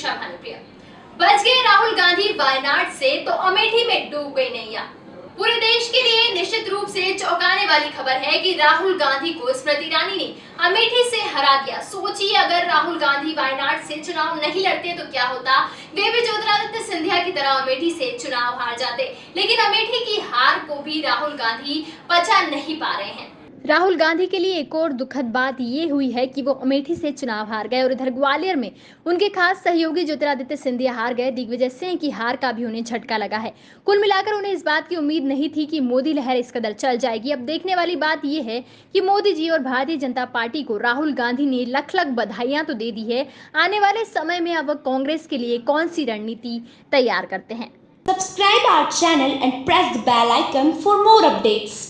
दीक्षा भानुप्रिया बच गए राहुल गांधी वायनाड से तो अमेठी में डूब गई नैया। पूरे देश के लिए निश्चित रूप से चौंकाने वाली खबर है कि राहुल गांधी को स्मृति ईरानी ने अमेठी से हरा दिया। सोचिए, अगर राहुल गांधी वायनाड से चुनाव नहीं लड़ते तो क्या होता? वे भी ज्योतिरादित्य सिंधिया की तरह अमेठी से चुनाव हार जाते। लेकिन अमेठी की हार को भी राहुल गांधी पचा नहीं पा रहे हैं। राहुल गांधी के लिए एक और दुखद बात ये हुई है कि वो अमेठी से चुनाव हार गए और इधर ग्वालियर में उनके खास सहयोगी ज्योतिरादित्य सिंधिया हार गए। दिग्विजय सिंह की हार का भी उन्हें झटका लगा है। कुल मिलाकर उन्हें इस बात की उम्मीद नहीं थी कि मोदी लहर इस कदर चल जाएगी। अब देखने वाली बात यह है कि मोदी जी और भारतीय जनता पार्टी को राहुल गांधी ने लख लख बधाइयाँ तो दे दी है। आने वाले समय में अब कांग्रेस के लिए कौन सी रणनीति तैयार करते हैं? Subscribe our channel and press the bell icon for more updates.